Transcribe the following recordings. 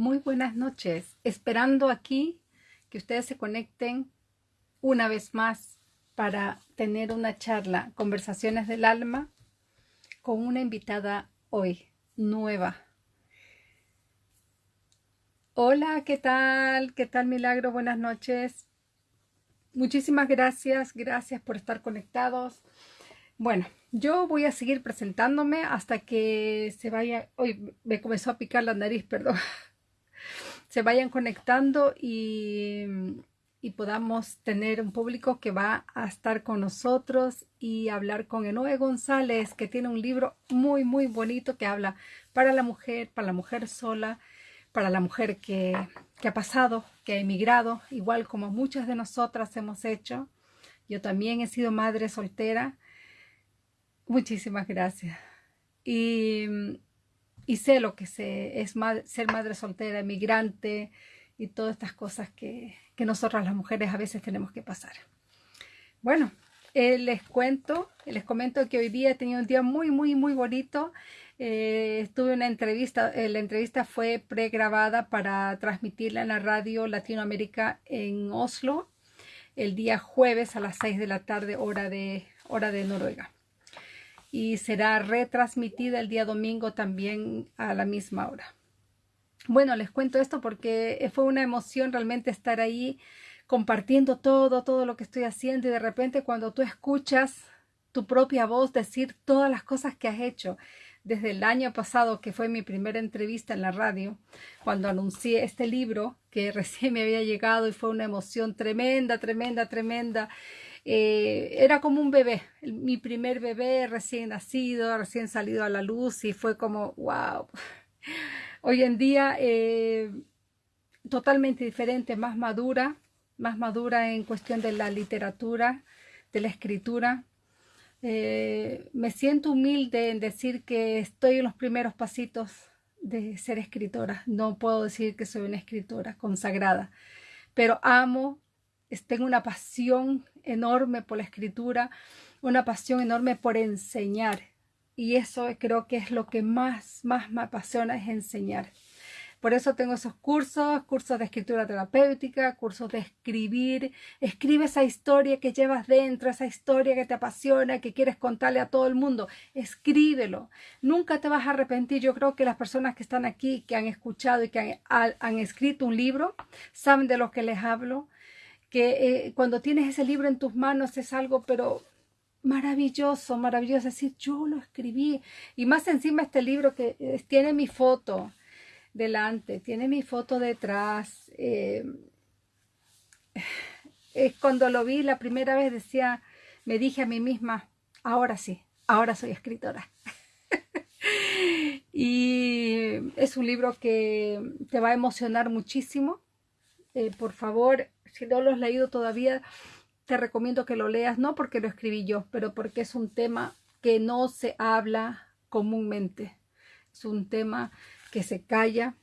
Muy buenas noches. Esperando aquí que ustedes se conecten una vez más para tener una charla, conversaciones del alma, con una invitada hoy, nueva. Hola, ¿qué tal? ¿Qué tal, Milagro? Buenas noches. Muchísimas gracias, gracias por estar conectados. Bueno, yo voy a seguir presentándome hasta que se vaya, hoy me comenzó a picar la nariz, perdón, se vayan conectando y, y, podamos tener un público que va a estar con nosotros y hablar con Enoe González, que tiene un libro muy, muy bonito que habla para la mujer, para la mujer sola, para la mujer que, que ha pasado, que ha emigrado, igual como muchas de nosotras hemos hecho. Yo también he sido madre soltera Muchísimas gracias. Y, sé lo que sé, es ser madre soltera, emigrante y todas estas cosas que, nosotras las mujeres a veces tenemos que pasar. Bueno, eh, les cuento, les comento que hoy día he tenido un día muy, muy, muy bonito. Eh, estuve una entrevista, eh, la entrevista fue pregrabada para transmitirla en la radio Latinoamérica en Oslo el día jueves a las 6 de la tarde, hora de, hora de Noruega y será retransmitida el día domingo también a la misma hora. Bueno, les cuento esto porque fue una emoción realmente estar ahí compartiendo todo, todo lo que estoy haciendo y de repente cuando tú escuchas tu propia voz decir todas las cosas que has hecho desde el año pasado, que fue mi primera entrevista en la radio, cuando anuncié este libro que recién me había llegado y fue una emoción tremenda, tremenda, tremenda. Eh, era como un bebé, mi primer bebé recién nacido, recién salido a la luz y fue como, wow. Hoy en día eh, totalmente diferente, más madura, más madura en cuestión de la literatura, de la escritura. Eh, me siento humilde en decir que estoy en los primeros pasitos de ser escritora. No puedo decir que soy una escritora consagrada, pero amo tengo una pasión enorme por la escritura, una pasión enorme por enseñar. Y eso creo que es lo que más, más me apasiona, es enseñar. Por eso tengo esos cursos, cursos de escritura terapéutica, cursos de escribir. Escribe esa historia que llevas dentro, esa historia que te apasiona, que quieres contarle a todo el mundo. Escríbelo. Nunca te vas a arrepentir. Yo creo que las personas que están aquí, que han escuchado y que han, han escrito un libro, saben de lo que les hablo que eh, cuando tienes ese libro en tus manos es algo, pero maravilloso, maravilloso. Es decir, yo lo escribí. Y más encima este libro que eh, tiene mi foto delante, tiene mi foto detrás. Eh, cuando lo vi la primera vez decía, me dije a mí misma, ahora sí, ahora soy escritora. y es un libro que te va a emocionar muchísimo. por favor, si no lo has leído todavía, te recomiendo que lo leas, no porque lo escribí yo, pero porque es un tema que no se habla comúnmente. Es un tema que se calla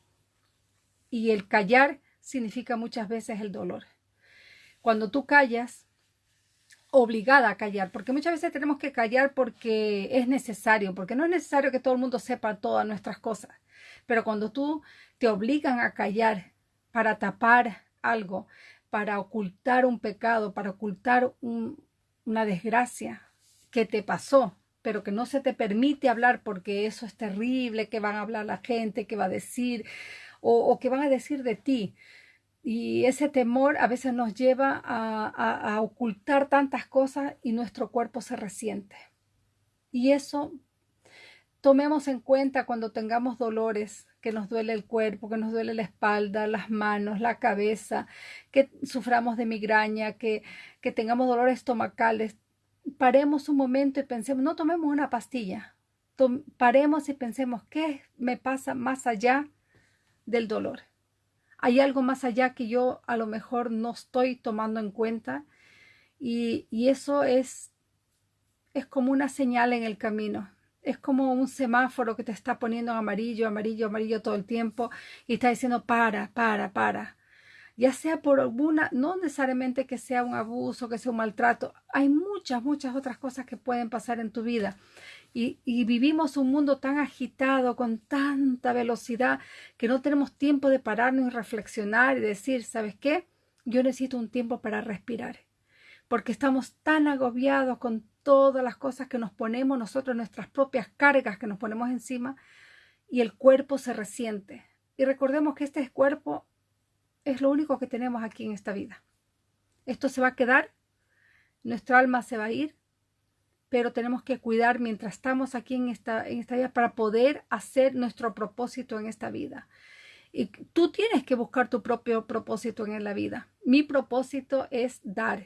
y el callar significa muchas veces el dolor. Cuando tú callas, obligada a callar, porque muchas veces tenemos que callar porque es necesario, porque no es necesario que todo el mundo sepa todas nuestras cosas, pero cuando tú te obligan a callar para tapar algo, para ocultar un pecado, para ocultar una desgracia que te pasó, pero que no se te permite hablar porque eso es terrible, que van a hablar la gente, que va a decir, o, que van a decir de ti. Y ese temor a veces nos lleva a, a ocultar tantas cosas y nuestro cuerpo se resiente. Y eso tomemos en cuenta cuando tengamos dolores, que nos duele el cuerpo, que nos duele la espalda, las manos, la cabeza, que suframos de migraña, que, que tengamos dolores estomacales. Paremos un momento y pensemos, no tomemos una pastilla, paremos y pensemos, ¿qué me pasa más allá del dolor? Hay algo más allá que yo a lo mejor no estoy tomando en cuenta y, y eso es, es como una señal en el camino es como un semáforo que te está poniendo amarillo, amarillo, amarillo todo el tiempo y está diciendo para, para, para. Ya sea por alguna, no necesariamente que sea un abuso, que sea un maltrato, hay muchas, muchas otras cosas que pueden pasar en tu vida. Y, vivimos un mundo tan agitado, con tanta velocidad, que no tenemos tiempo de pararnos y reflexionar y decir, ¿sabes qué? Yo necesito un tiempo para respirar, porque estamos tan agobiados con todas las cosas que nos ponemos nosotros, nuestras propias cargas que nos ponemos encima, y el cuerpo se resiente. Y recordemos que este cuerpo es lo único que tenemos aquí en esta vida. Esto se va a quedar, nuestra alma se va a ir, pero tenemos que cuidar mientras estamos aquí en esta, en esta vida para poder hacer nuestro propósito en esta vida. Y tú tienes que buscar tu propio propósito en la vida. Mi propósito es dar,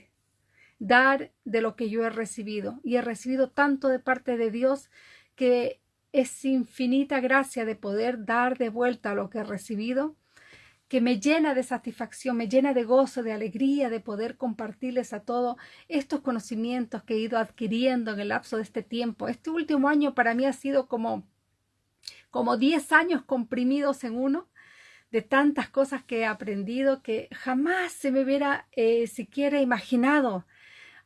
dar de lo que yo he recibido. Y he recibido tanto de parte de Dios que es infinita gracia de poder dar de vuelta lo que he recibido, que me llena de satisfacción, me llena de gozo, de alegría, de poder compartirles a todos estos conocimientos que he ido adquiriendo en el lapso de este tiempo. Este último año para mí ha sido como como 10 años comprimidos en uno de tantas cosas que he aprendido que jamás se me hubiera eh, siquiera imaginado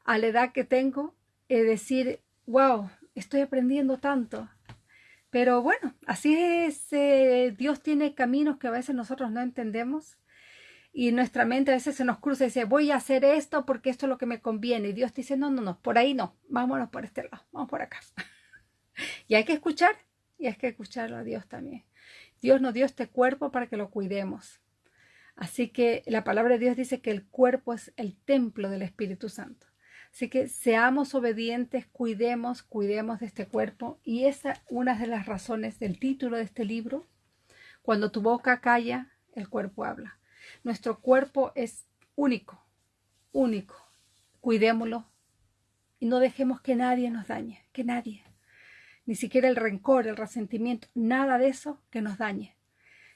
a la edad que tengo eh, decir, wow, estoy aprendiendo tanto. Pero bueno, así es, eh, Dios tiene caminos que a veces nosotros no entendemos y nuestra mente a veces se nos cruza y dice, voy a hacer esto porque esto es lo que me conviene. Y Dios dice, no, no, no, por ahí no, vámonos por este lado, vamos por acá. y hay que escuchar, y hay que escucharlo a Dios también. Dios nos dio este cuerpo para que lo cuidemos. Así que la palabra de Dios dice que el cuerpo es el templo del Espíritu Santo. Así que seamos obedientes, cuidemos, cuidemos de este cuerpo. Y esa es una de las razones del título de este libro. Cuando tu boca calla, el cuerpo habla. Nuestro cuerpo es único, único. Cuidémoslo y no dejemos que nadie nos dañe, que nadie. Ni siquiera el rencor, el resentimiento, nada de eso que nos dañe.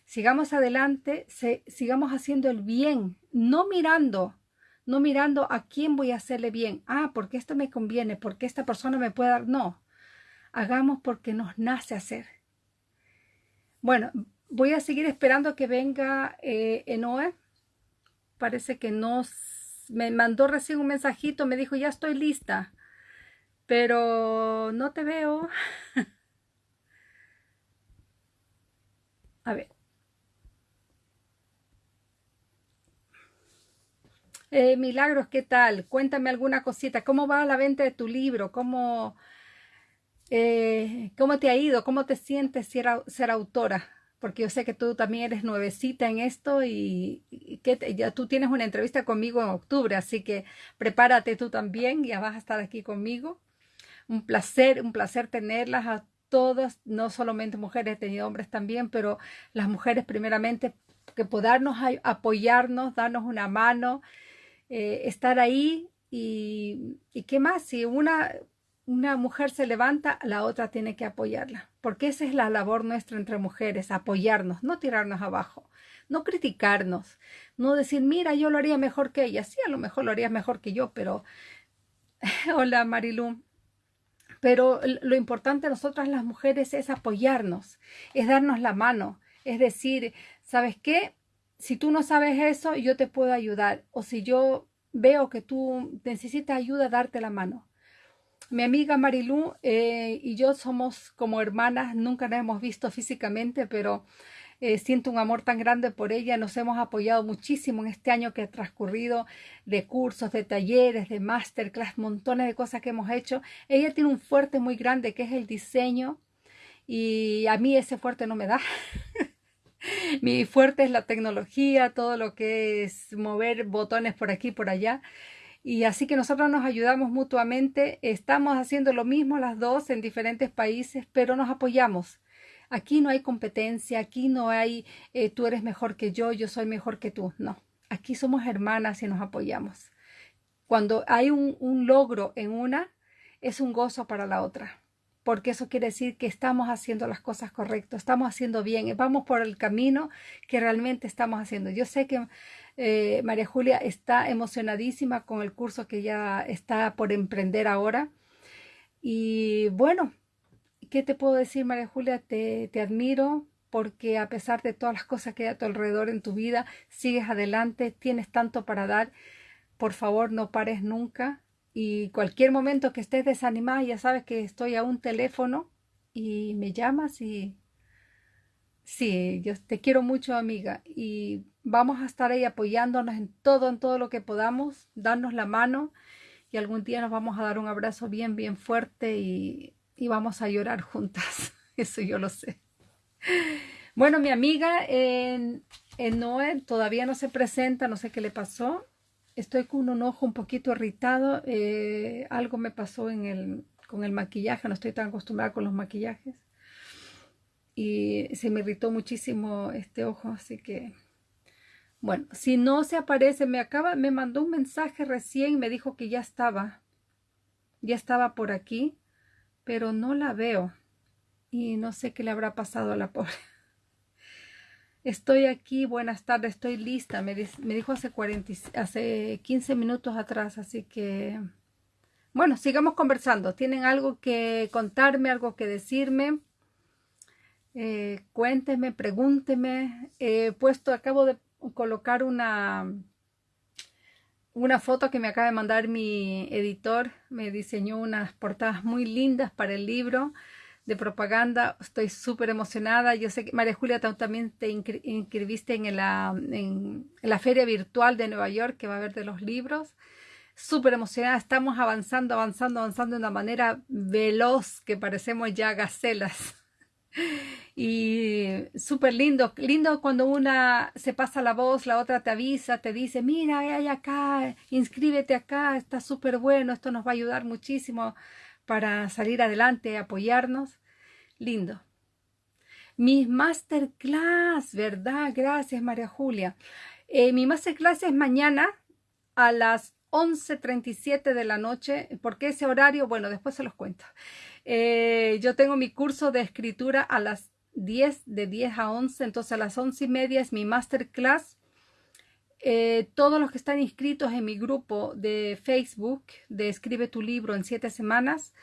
Sigamos adelante, sigamos haciendo el bien, no mirando no mirando a quién voy a hacerle bien. Ah, porque esto me conviene, porque esta persona me puede dar. No, hagamos porque nos nace hacer. Bueno, voy a seguir esperando que venga eh, Enoe. Parece que no me mandó recién un mensajito, me dijo, ya estoy lista, pero no te veo. a ver. Eh, Milagros, ¿qué tal? Cuéntame alguna cosita. ¿Cómo va la venta de tu libro? ¿Cómo, eh, cómo te ha ido? ¿Cómo te sientes ser, autora? Porque yo sé que tú también eres nuevecita en esto y, que ya tú tienes una entrevista conmigo en octubre, así que prepárate tú también, ya vas a estar aquí conmigo. Un placer, un placer tenerlas a todas, no solamente mujeres, he tenido hombres también, pero las mujeres primeramente que podernos apoyarnos, darnos una mano eh, estar ahí y, qué más, si una, una mujer se levanta, la otra tiene que apoyarla, porque esa es la labor nuestra entre mujeres, apoyarnos, no tirarnos abajo, no criticarnos, no decir, mira, yo lo haría mejor que ella, sí, a lo mejor lo harías mejor que yo, pero, hola Marilu, pero lo importante de nosotras las mujeres es apoyarnos, es darnos la mano, es decir, ¿sabes qué? Si tú no sabes eso, yo te puedo ayudar. O si yo veo que tú necesitas ayuda, darte la mano. Mi amiga Marilú eh, y yo somos como hermanas, nunca nos hemos visto físicamente, pero eh, siento un amor tan grande por ella. Nos hemos apoyado muchísimo en este año que ha transcurrido de cursos, de talleres, de masterclass, montones de cosas que hemos hecho. Ella tiene un fuerte muy grande que es el diseño y a mí ese fuerte no me da. Mi fuerte es la tecnología, todo lo que es mover botones por aquí por allá. Y así que nosotros nos ayudamos mutuamente. Estamos haciendo lo mismo las dos en diferentes países, pero nos apoyamos. Aquí no hay competencia, aquí no hay eh, tú eres mejor que yo, yo soy mejor que tú. No, aquí somos hermanas y nos apoyamos. Cuando hay un logro en una, es un gozo para la otra porque eso quiere decir que estamos haciendo las cosas correctas, estamos haciendo bien, vamos por el camino que realmente estamos haciendo. Yo sé que eh, María Julia está emocionadísima con el curso que ya está por emprender ahora. Y bueno, ¿qué te puedo decir, María Julia? Te, te admiro porque a pesar de todas las cosas que hay a tu alrededor en tu vida, sigues adelante, tienes tanto para dar. Por favor, no pares nunca y cualquier momento que estés desanimada, ya sabes que estoy a un teléfono y me llamas y sí, yo te quiero mucho amiga y vamos a estar ahí apoyándonos en todo, en todo lo que podamos, darnos la mano y algún día nos vamos a dar un abrazo bien, bien fuerte y, y vamos a llorar juntas. Eso yo lo sé. Bueno, mi amiga en, en Noel todavía no se presenta, no sé qué le pasó estoy con un ojo un poquito irritado. Eh, algo me pasó en el, con el maquillaje, no estoy tan acostumbrada con los maquillajes. Y se me irritó muchísimo este ojo, así que... Bueno, si no se aparece, me acaba, me mandó un mensaje recién, me dijo que ya estaba, ya estaba por aquí, pero no la veo y no sé qué le habrá pasado a la pobre. Estoy aquí, buenas tardes, estoy lista. Me, dijo hace, 40, hace 15 minutos atrás, así que... Bueno, sigamos conversando. ¿Tienen algo que contarme, algo que decirme? Eh, cuénteme, pregúnteme. He puesto, acabo de colocar una, una foto que me acaba de mandar mi editor. Me diseñó unas portadas muy lindas para el libro de propaganda. Estoy súper emocionada. Yo sé que María Julia también te inscribiste en la, en la feria virtual de Nueva York que va a haber de los libros. Súper emocionada. Estamos avanzando, avanzando, avanzando de una manera veloz que parecemos ya gacelas. Y súper lindo, lindo cuando una se pasa la voz, la otra te avisa, te dice, mira, hay acá, inscríbete acá, está súper bueno, esto nos va a ayudar muchísimo para salir adelante, apoyarnos. Lindo. Mis masterclass, ¿verdad? Gracias, María Julia. Eh, mi masterclass es mañana a las 11.37 de la noche. ¿Por qué ese horario? Bueno, después se los cuento. Eh, yo tengo mi curso de escritura a las 10, de 10 a 11, entonces a las 11 y media es mi masterclass. Eh, todos los que están inscritos en mi grupo de Facebook de Escribe tu libro en 7 semanas,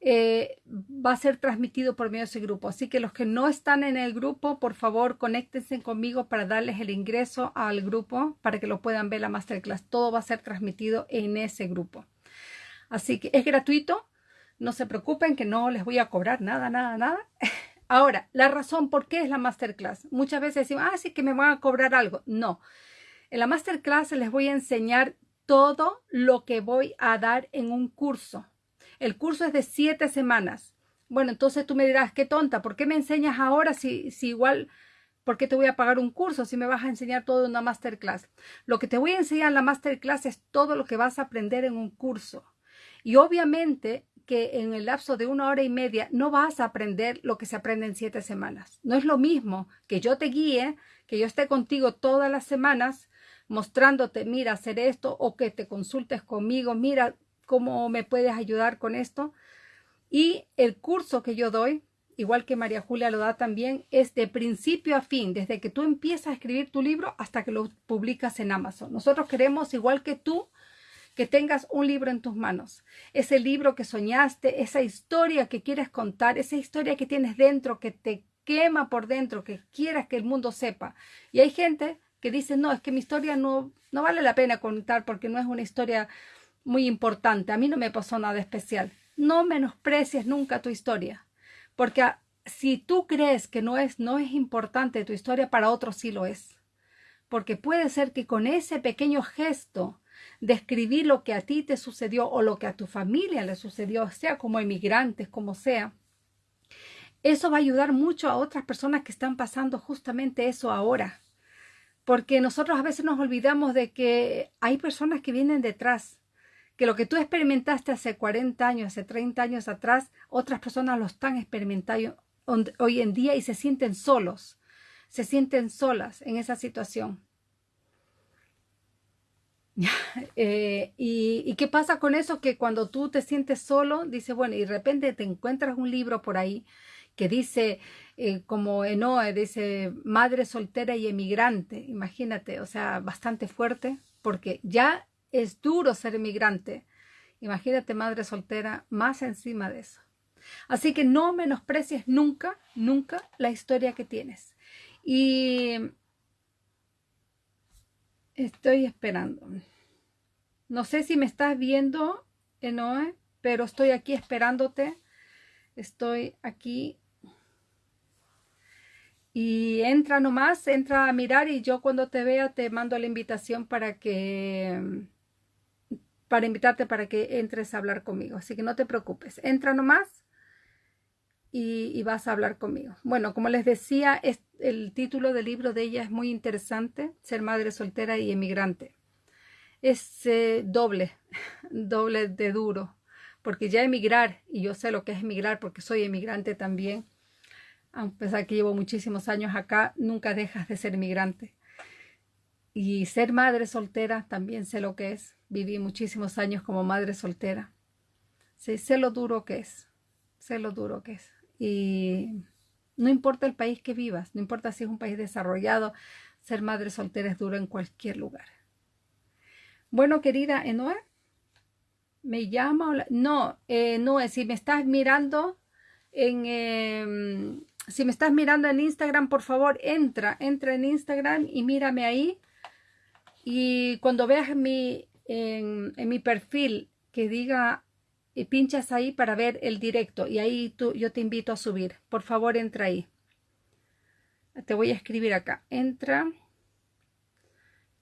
eh, va a ser transmitido por medio de ese grupo. Así que los que no están en el grupo, por favor, conéctense conmigo para darles el ingreso al grupo para que lo puedan ver la masterclass. Todo va a ser transmitido en ese grupo. Así que es gratuito. No se preocupen que no les voy a cobrar nada, nada, nada. Ahora, la razón por qué es la masterclass. Muchas veces decimos, ah, sí que me van a cobrar algo. No. En la masterclass les voy a enseñar todo lo que voy a dar en un curso el curso es de siete semanas. Bueno, entonces tú me dirás, qué tonta, ¿por qué me enseñas ahora si, si igual, ¿por qué te voy a pagar un curso si me vas a enseñar todo en una masterclass? Lo que te voy a enseñar en la masterclass es todo lo que vas a aprender en un curso. Y obviamente que en el lapso de una hora y media no vas a aprender lo que se aprende en siete semanas. No es lo mismo que yo te guíe, que yo esté contigo todas las semanas mostrándote, mira, hacer esto, o que te consultes conmigo, mira, cómo me puedes ayudar con esto. Y el curso que yo doy, igual que María Julia lo da también, es de principio a fin, desde que tú empiezas a escribir tu libro hasta que lo publicas en Amazon. Nosotros queremos, igual que tú, que tengas un libro en tus manos. Ese libro que soñaste, esa historia que quieres contar, esa historia que tienes dentro, que te quema por dentro, que quieras que el mundo sepa. Y hay gente que dice, no, es que mi historia no, no vale la pena contar porque no es una historia muy importante. A mí no me pasó nada especial. No menosprecies nunca tu historia, porque si tú crees que no es, no es importante tu historia, para otros sí lo es. Porque puede ser que con ese pequeño gesto de lo que a ti te sucedió o lo que a tu familia le sucedió, sea como emigrantes, como sea, eso va a ayudar mucho a otras personas que están pasando justamente eso ahora. Porque nosotros a veces nos olvidamos de que hay personas que vienen detrás que lo que tú experimentaste hace 40 años, hace 30 años atrás, otras personas lo están experimentando hoy en día y se sienten solos, se sienten solas en esa situación. Eh, y, qué pasa con eso? Que cuando tú te sientes solo, dice, bueno, y de repente te encuentras un libro por ahí que dice, eh, como Enoe, dice, madre soltera y emigrante, imagínate, o sea, bastante fuerte, porque ya es duro ser inmigrante. Imagínate madre soltera más encima de eso. Así que no menosprecies nunca, nunca la historia que tienes. Y estoy esperando. No sé si me estás viendo Enoe, pero estoy aquí esperándote. Estoy aquí. Y entra nomás, entra a mirar y yo cuando te vea te mando la invitación para que para invitarte para que entres a hablar conmigo. Así que no te preocupes. Entra nomás y, vas a hablar conmigo. Bueno, como les decía, es, el título del libro de ella es muy interesante, Ser madre soltera y emigrante. Es eh, doble, doble de duro, porque ya emigrar, y yo sé lo que es emigrar porque soy emigrante también, a pesar que llevo muchísimos años acá, nunca dejas de ser emigrante. Y ser madre soltera también sé lo que es. Viví muchísimos años como madre soltera. Sí, sé lo duro que es. Sé lo duro que es. Y no importa el país que vivas, no importa si es un país desarrollado, ser madre soltera es duro en cualquier lugar. Bueno, querida Enoe, ¿me llama? No, eh, no, si me estás mirando en... Em, si me estás mirando en Instagram, por favor, entra, entra en Instagram y mírame ahí. Y cuando veas mi, en, mi perfil que diga y pinchas ahí para ver el directo y ahí tú, yo te invito a subir. Por favor, entra ahí. Te voy a escribir acá. Entra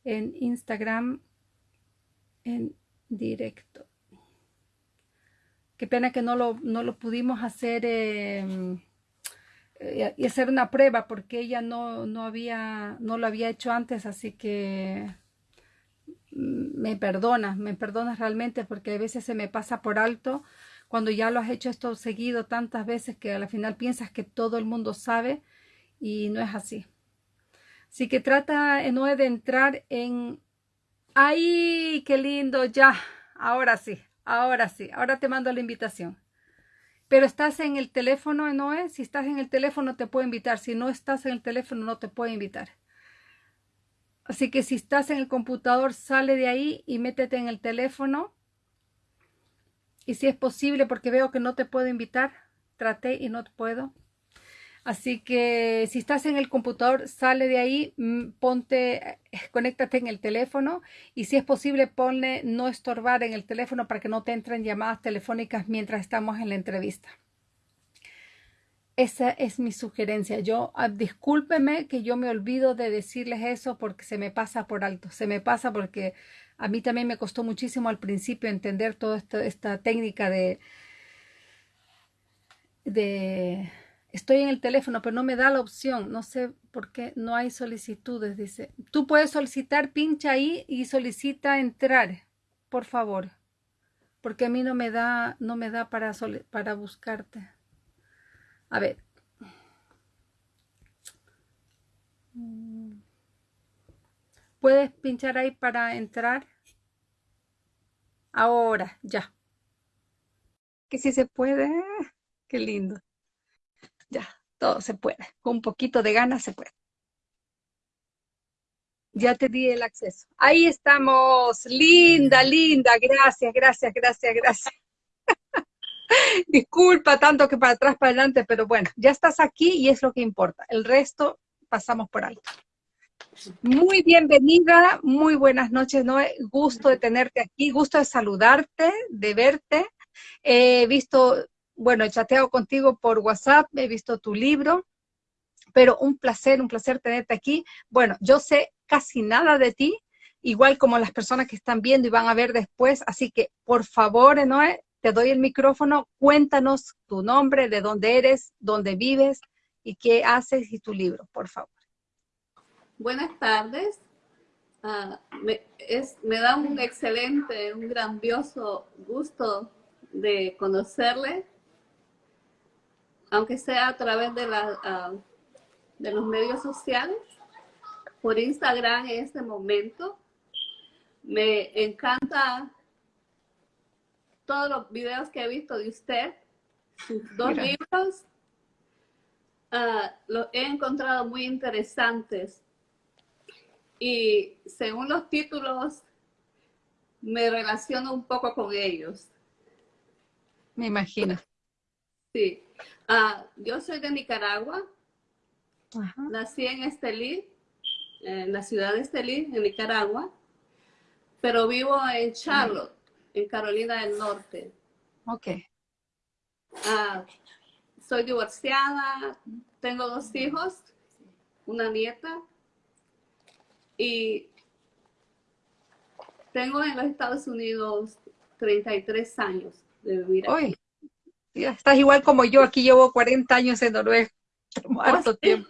en Instagram en directo. Qué pena que no lo, no lo pudimos hacer em, eh, y hacer una prueba porque ella no, no, había, no lo había hecho antes, así que me perdonas, me perdonas realmente porque a veces se me pasa por alto cuando ya lo has hecho esto seguido tantas veces que al final piensas que todo el mundo sabe y no es así. Así que trata, no de entrar en... ¡Ay, qué lindo! Ya, ahora sí, ahora sí, ahora te mando la invitación. Pero estás en el teléfono, Noé. Si estás en el teléfono te puedo invitar. Si no estás en el teléfono no te puedo invitar. Así que si estás en el computador, sale de ahí y métete en el teléfono. Y si es posible, porque veo que no te puedo invitar, traté y no puedo. Así que si estás en el computador, sale de ahí, mm, ponte, eh, conéctate en el teléfono y si es posible, ponle no estorbar en el teléfono para que no te entren llamadas telefónicas mientras estamos en la entrevista. Esa es mi sugerencia. Yo, ah, discúlpeme que yo me olvido de decirles eso porque se me pasa por alto. Se me pasa porque a mí también me costó muchísimo al principio entender toda esta, técnica de, de, estoy en el teléfono, pero no me da la opción. No sé por qué no hay solicitudes. Dice, tú puedes solicitar, pincha ahí y solicita entrar, por favor. Porque a mí no me da, no me da para, para buscarte. A ver. ¿Puedes pinchar ahí para entrar? Ahora, ya. Que si se puede. Qué lindo. Ya, todo se puede. Con un poquito de ganas se puede. Ya te di el acceso. Ahí estamos. Linda, linda. Gracias, gracias, gracias, gracias. Disculpa tanto que para atrás, para adelante, pero bueno, ya estás aquí y es lo que importa. El resto pasamos por alto. Muy bienvenida, muy buenas noches, Noé. Gusto de tenerte aquí, gusto de saludarte, de verte. He visto, bueno, he chateado contigo por WhatsApp, he visto tu libro, pero un placer, un placer tenerte aquí. Bueno, yo sé casi nada de ti, igual como las personas que están viendo y van a ver después, así que por favor, Noé, te doy el micrófono, cuéntanos tu nombre, de dónde eres, dónde vives y qué haces y tu libro, por favor. Buenas tardes. Ah, me, da un excelente, un grandioso gusto de conocerle, aunque sea a través de, ah, de los medios sociales, por Instagram en este momento. Me encanta todos los videos que he visto de usted, sus dos libros, ah, los he encontrado muy interesantes. Y según los títulos, me relaciono un poco con ellos. Me imagino. Sí. Ah, yo soy de Nicaragua. Nací en Estelí, en la ciudad de Estelí, en Nicaragua, pero vivo en Charlotte en Carolina del Norte. Ok. Ah, soy divorciada, tengo dos hijos, una nieta y tengo en los Estados Unidos 33 años de vivir aquí. estás igual como yo, aquí llevo 40 años en Noruega. Oh, tiempo.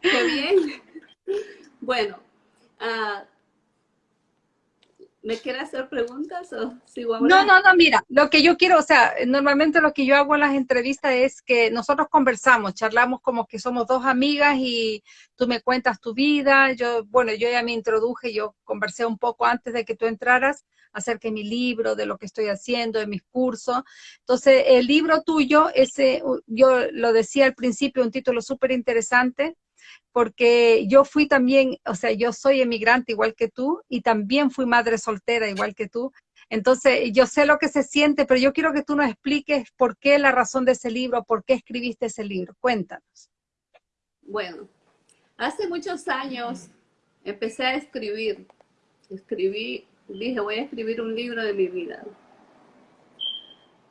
Qué bien. Bueno, uh, ¿Me quiere hacer preguntas o sigo No, no, no, mira, lo que yo quiero, o sea, normalmente lo que yo hago en las entrevistas es que nosotros conversamos, charlamos como que somos dos amigas y tú me cuentas tu vida, yo, bueno, yo ya me introduje, yo conversé un poco antes de que tú entraras acerca de mi libro, de lo que estoy haciendo, de mis cursos. Entonces, el libro tuyo, ese, yo lo decía al principio, un título súper interesante, porque yo fui también, o sea, yo soy emigrante igual que tú y también fui madre soltera igual que tú. Entonces, yo sé lo que se siente, pero yo quiero que tú nos expliques por qué la razón de ese libro, por qué escribiste ese libro. Cuéntanos. Bueno, hace muchos años empecé a escribir. Escribí, dije, voy a escribir un libro de mi vida.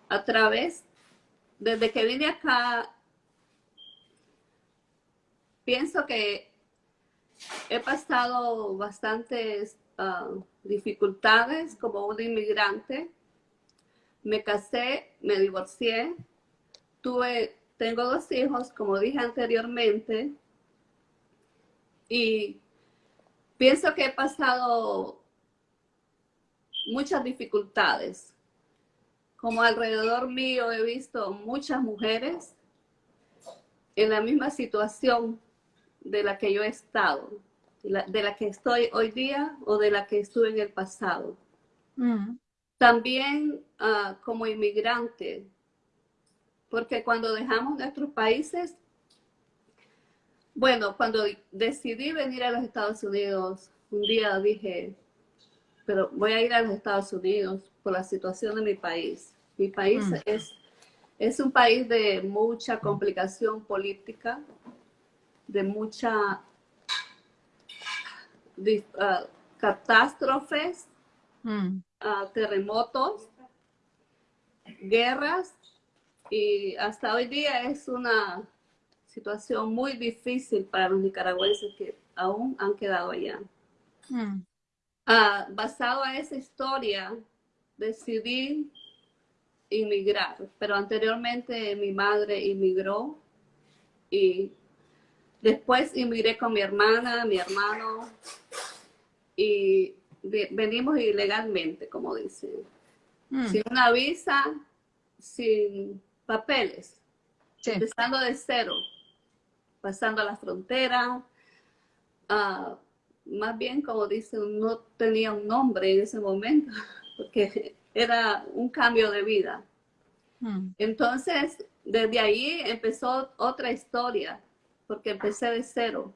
A través, desde que vine acá pienso que he pasado bastantes ah, dificultades como un inmigrante. Me casé, me divorcié, tuve, tengo dos hijos, como dije anteriormente, y pienso que he pasado muchas dificultades. Como alrededor mío he visto muchas mujeres en la misma situación de la que yo he estado, de la, que estoy hoy día o de la que estuve en el pasado. Mm. También ah, como inmigrante, porque cuando dejamos nuestros países, bueno, cuando decidí venir a los Estados Unidos, un día dije, pero voy a ir a los Estados Unidos por la situación de mi país. Mi país mm. es, es un país de mucha complicación política, de mucha ah, catástrofes, mm. ah, terremotos, guerras y hasta hoy día es una situación muy difícil para los nicaragüenses que aún han quedado allá. Mm. Ah, basado a esa historia, decidí inmigrar, pero anteriormente mi madre inmigró y Después inmigré con mi hermana, mi hermano, y venimos ilegalmente, como dicen. Mm. Sin una visa, sin papeles, empezando de cero, pasando a la frontera. Ah, más bien, como dicen, no tenía un nombre en ese momento, porque era un cambio de vida. Mm. Entonces, desde ahí empezó otra historia porque empecé de cero.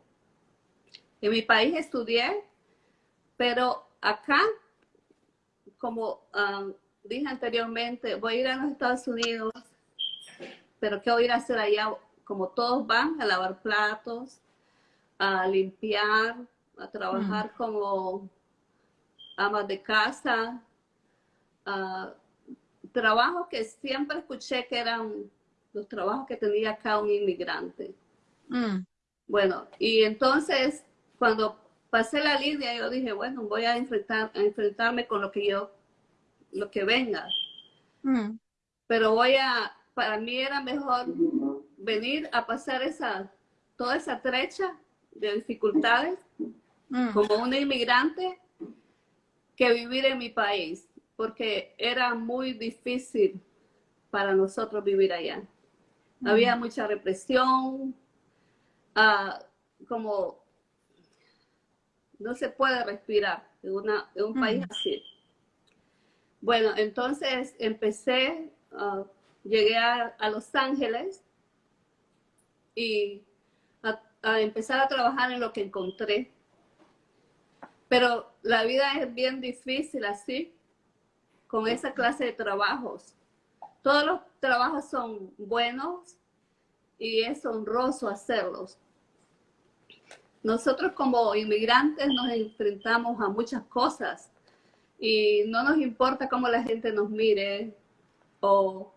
En mi país estudié, pero acá, como um, dije anteriormente, voy a ir a los Estados Unidos, pero ¿qué voy a ir a hacer allá? Como todos van, a lavar platos, a limpiar, a trabajar mm. como amas de casa, trabajos que siempre escuché que eran los trabajos que tenía acá un inmigrante. Mm. Bueno, y entonces cuando pasé la línea, yo dije, bueno, voy a, enfrentar, a enfrentarme con lo que yo, lo que venga. Mm. Pero voy a, para mí era mejor venir a pasar esa, toda esa trecha de dificultades mm. como una inmigrante que vivir en mi país, porque era muy difícil para nosotros vivir allá. Había mucha represión, como no se puede respirar en, una, un país así. Bueno, entonces empecé, ah, llegué a, Los Ángeles y a, empezar a trabajar en lo que encontré. Pero la vida es bien difícil así, con esa clase de trabajos. Todos los trabajos son buenos y es honroso hacerlos, nosotros como inmigrantes nos enfrentamos a muchas cosas y no nos importa cómo la gente nos mire o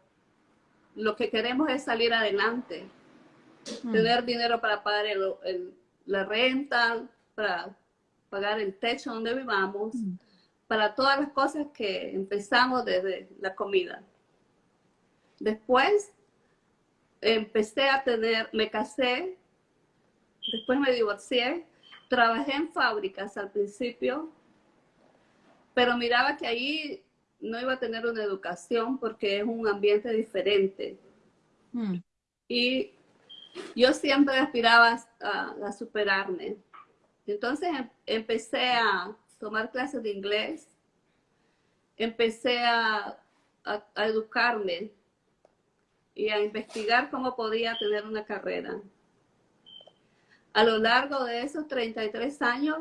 lo que queremos es salir adelante, mm. tener dinero para pagar la renta, para pagar el techo donde vivamos, mm. para todas las cosas que empezamos desde la comida. Después empecé a tener, me casé, después me divorcié, trabajé en fábricas al principio, pero miraba que ahí no iba a tener una educación porque es un ambiente diferente. Mm. Y yo siempre aspiraba a, superarme. Entonces em, empecé a tomar clases de inglés, empecé a, a educarme y a investigar cómo podía tener una carrera. A lo largo de esos 33 años,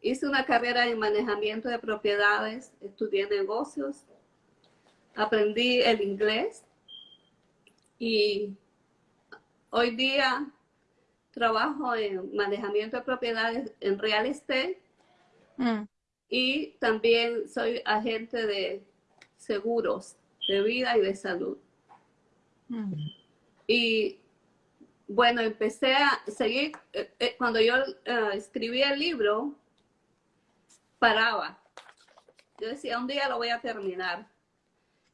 hice una carrera en manejamiento de propiedades, estudié negocios, aprendí el inglés y hoy día trabajo en manejamiento de propiedades en real estate mm. y también soy agente de seguros de vida y de salud. Mm. Y bueno, empecé a seguir, eh, eh, cuando yo eh, escribí el libro, paraba. Yo decía, un día lo voy a terminar.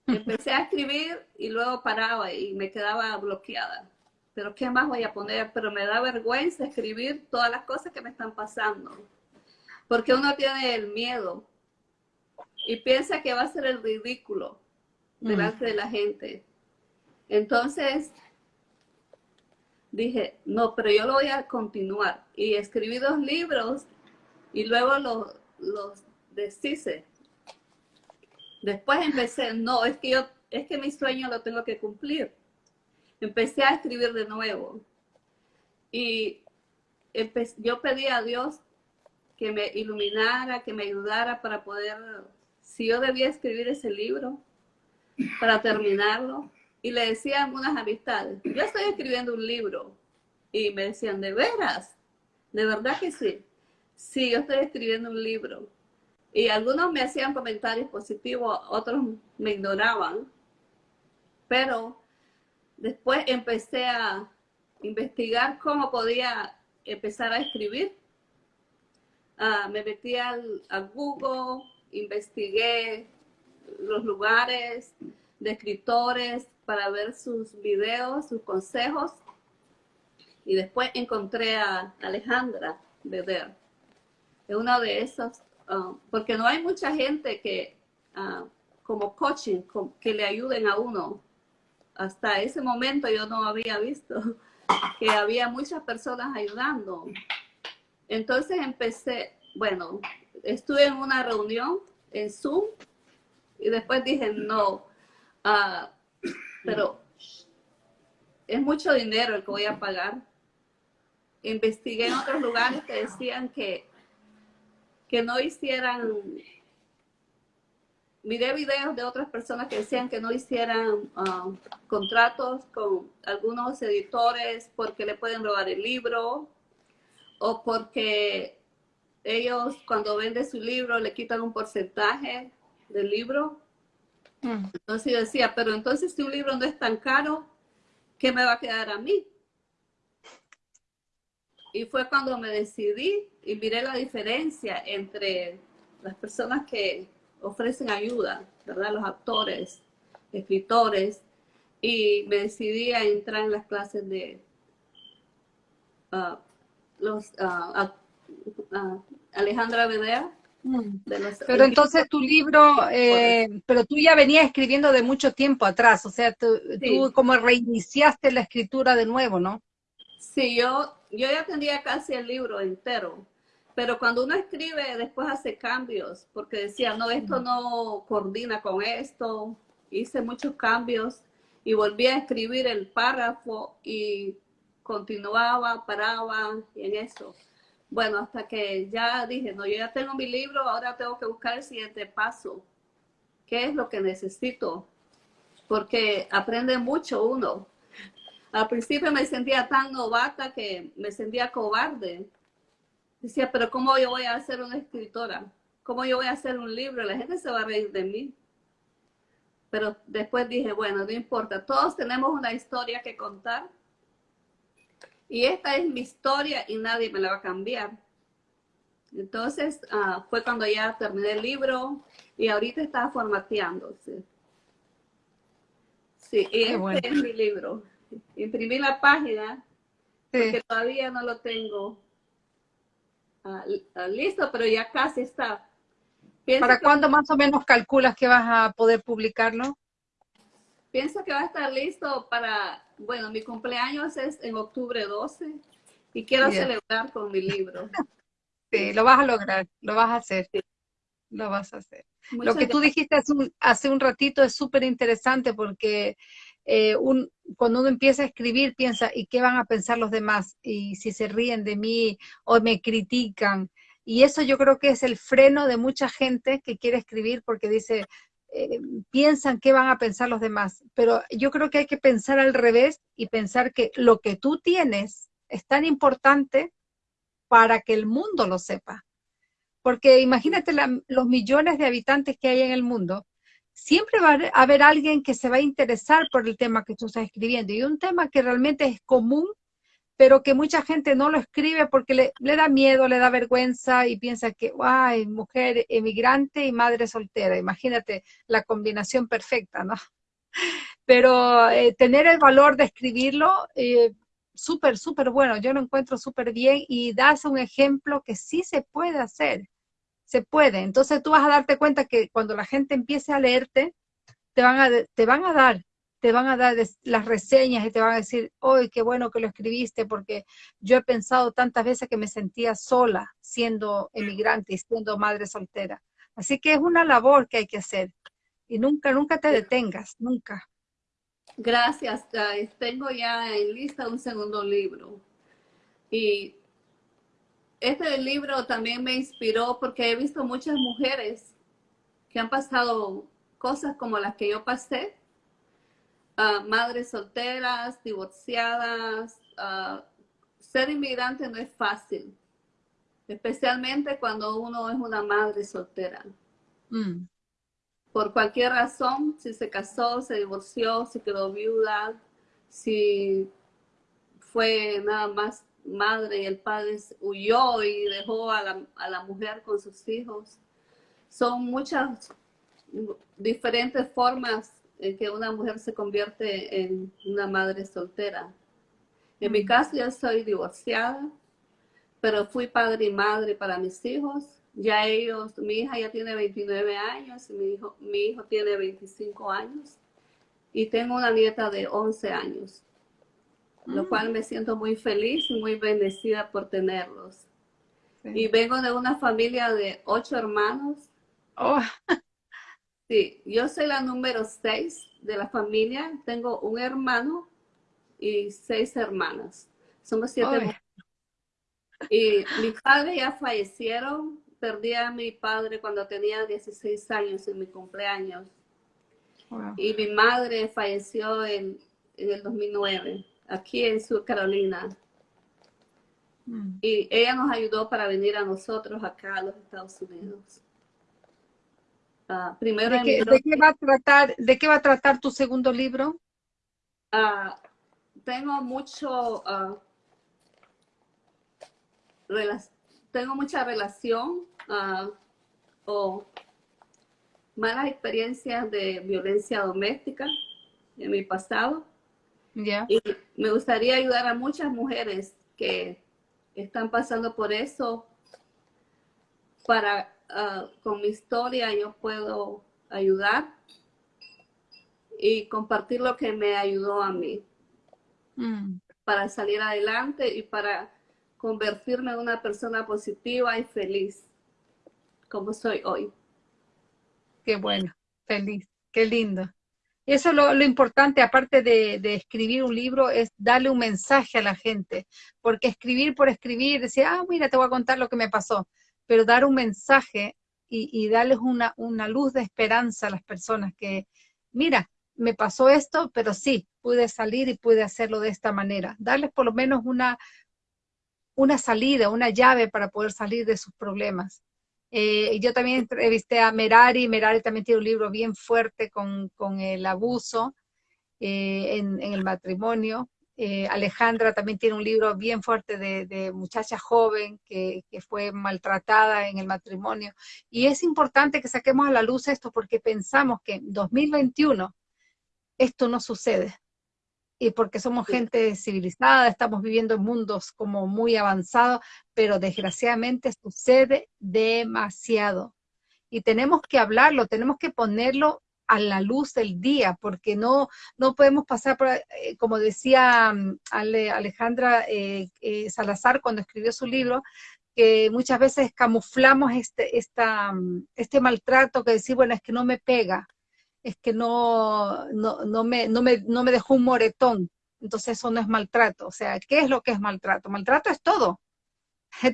Empecé a escribir y luego paraba y me quedaba bloqueada. Pero ¿qué más voy a poner? Pero me da vergüenza escribir todas las cosas que me están pasando. Porque uno tiene el miedo y piensa que va a ser el ridículo delante de la gente. Entonces, dije, no, pero yo lo voy a continuar. Y escribí dos libros y luego los, los deshice. Después empecé, no, es que yo, es que mi sueño lo tengo que cumplir. Empecé a escribir de nuevo. Y yo pedí a Dios que me iluminara, que me ayudara para poder, si yo debía escribir ese libro, para terminarlo. Y le decía a algunas amistades, yo estoy escribiendo un libro. Y me decían, ¿de veras? ¿De verdad que sí? Sí, yo estoy escribiendo un libro. Y algunos me hacían comentarios positivos, otros me ignoraban. Pero después empecé a investigar cómo podía empezar a escribir. Ah, me metí al, a Google, investigué los lugares de escritores para ver sus videos, sus consejos. Y después encontré a Alejandra Beder. Es una de esas, um, porque no hay mucha gente que, uh, como coaching, que le ayuden a uno. Hasta ese momento yo no había visto que había muchas personas ayudando. Entonces empecé, bueno, estuve en una reunión en Zoom y después dije, no, uh, pero es mucho dinero el que voy a pagar. Investigué en otros lugares que decían que, que no hicieran, miré videos de otras personas que decían que no hicieran uh, contratos con algunos editores porque le pueden robar el libro o porque ellos cuando venden su libro le quitan un porcentaje del libro. Mm. Entonces yo decía, pero entonces si un libro no es tan caro, ¿qué me va a quedar a mí? Y fue cuando me decidí y miré la diferencia entre las personas que ofrecen ayuda, ¿verdad? Los actores, escritores, y me decidí a entrar en las clases de uh, los uh, uh, Alejandra Bedea Pero entonces tu libro, eh, pero tú ya venías escribiendo de mucho tiempo atrás, o sea, tú, como reiniciaste la escritura de nuevo, ¿no? Sí, yo, yo ya tendría casi el libro entero, pero cuando uno escribe después hace cambios, porque decía, no, esto no coordina con esto, hice muchos cambios y volví a escribir el párrafo y continuaba, paraba y en eso. Bueno, hasta que ya dije, no, yo ya tengo mi libro, ahora tengo que buscar el siguiente paso. ¿Qué es lo que necesito? Porque aprende mucho uno. Al principio me sentía tan novata que me sentía cobarde. Decía, pero ¿cómo yo voy a ser una escritora? ¿cómo yo voy a hacer un libro? La gente se va a reír de mí. Pero después dije, bueno, no importa, todos tenemos una historia que contar. Y esta es mi historia y nadie me la va a cambiar. Entonces, ah, fue cuando ya terminé el libro y ahorita está formateándose. Sí, y este es mi libro. Imprimí la página porque todavía no lo tengo ah, ah, listo, pero ya casi está. ¿Para cuándo más o menos calculas que vas a poder publicarlo? Pienso que va a estar listo para, bueno, mi cumpleaños es en octubre 12 y quiero celebrar con mi libro. Sí, lo vas a lograr, lo vas a hacer. Lo vas a hacer. lo que tú dijiste hace un, hace un ratito es súper interesante porque eh, un, cuando uno empieza a escribir piensa, ¿y qué van a pensar los demás? Y si se ríen de mí o me critican. Y eso yo creo que es el freno de mucha gente que quiere escribir porque dice, eh, piensan qué van a pensar los demás. Pero yo creo que hay que pensar al revés y pensar que lo que tú tienes es tan importante para que el mundo lo sepa. Porque imagínate los millones de habitantes que hay en el mundo, siempre va a haber alguien que se va a interesar por el tema que tú estás escribiendo. Y un tema que realmente es común pero que mucha gente no lo escribe porque le, da miedo, le da vergüenza y piensa que, ay, mujer emigrante y madre soltera, imagínate la combinación perfecta, ¿no? Pero eh, tener el valor de escribirlo, eh, súper, súper bueno, yo lo encuentro súper bien y das un ejemplo que sí se puede hacer, se puede. Entonces tú vas a darte cuenta que cuando la gente empiece a leerte, te van a, te van a dar te van a dar las reseñas y te van a decir, hoy qué bueno que lo escribiste, porque yo he pensado tantas veces que me sentía sola siendo emigrante y siendo madre soltera. Así que es una labor que hay que hacer. Y nunca, nunca te detengas, nunca. Gracias, Tengo ya en lista un segundo libro. Y este libro también me inspiró porque he visto muchas mujeres que han pasado cosas como las que yo pasé madres solteras, divorciadas. ser inmigrante no es fácil, especialmente cuando uno es una madre soltera. Mm. Por cualquier razón, si se casó, se divorció, si quedó viuda, si fue nada más madre y el padre huyó y dejó a la, a la mujer con sus hijos. Son muchas diferentes formas en que una mujer se convierte en una madre soltera. En mi caso, yo soy divorciada, pero fui padre y madre para mis hijos. Ya ellos, mi hija ya tiene 29 años mi hijo, mi hijo tiene 25 años. Y tengo una nieta de 11 años, lo mm. cual me siento muy feliz y muy bendecida por tenerlos. Y vengo de una familia de ocho hermanos. Oh. Sí, yo soy la número seis de la familia. Tengo un hermano y seis hermanas. Somos siete Y mis padres ya fallecieron. Perdí a mi padre cuando tenía 16 años en mi cumpleaños. Y mi madre falleció en, el 2009, aquí en Sur Carolina. Mm. Y ella nos ayudó para venir a nosotros acá a los Estados Unidos. Ah, primero ¿De qué, va a tratar, ¿De qué va a tratar tu segundo libro? Ah, tengo mucho, uh, tengo mucha relación o malas experiencias de violencia doméstica en mi pasado. Y me gustaría ayudar a muchas mujeres que están pasando por eso para Ah, con mi historia yo puedo ayudar y compartir lo que me ayudó a mí mm. para salir adelante y para convertirme en una persona positiva y feliz como soy hoy. Qué bueno, feliz, qué lindo. Eso es lo, lo importante, aparte de, de, escribir un libro, es darle un mensaje a la gente. Porque escribir por escribir, decir, ah, mira, te voy a contar lo que me pasó pero dar un mensaje y, darles una, una luz de esperanza a las personas que, mira, me pasó esto, pero sí, pude salir y pude hacerlo de esta manera. Darles por lo menos una, una salida, una llave para poder salir de sus problemas. Eh, yo también entrevisté a Merari, Merari también tiene un libro bien fuerte con, con el abuso eh, en, en, el matrimonio. Eh, Alejandra también tiene un libro bien fuerte de, de muchacha joven que, que, fue maltratada en el matrimonio. Y es importante que saquemos a la luz esto porque pensamos que en 2021 esto no sucede. Y porque somos gente civilizada, estamos viviendo en mundos como muy avanzados, pero desgraciadamente sucede demasiado. Y tenemos que hablarlo, tenemos que ponerlo a la luz del día, porque no, no podemos pasar por, eh, como decía mm, Alejandra eh, eh, Salazar cuando escribió su libro, que muchas veces camuflamos este, esta, mm, este maltrato que decir, bueno, es que no me pega, es que no, no, no, me, no, me, no me dejó un moretón, entonces eso no es maltrato. O sea, ¿qué es lo que es maltrato? Maltrato es todo.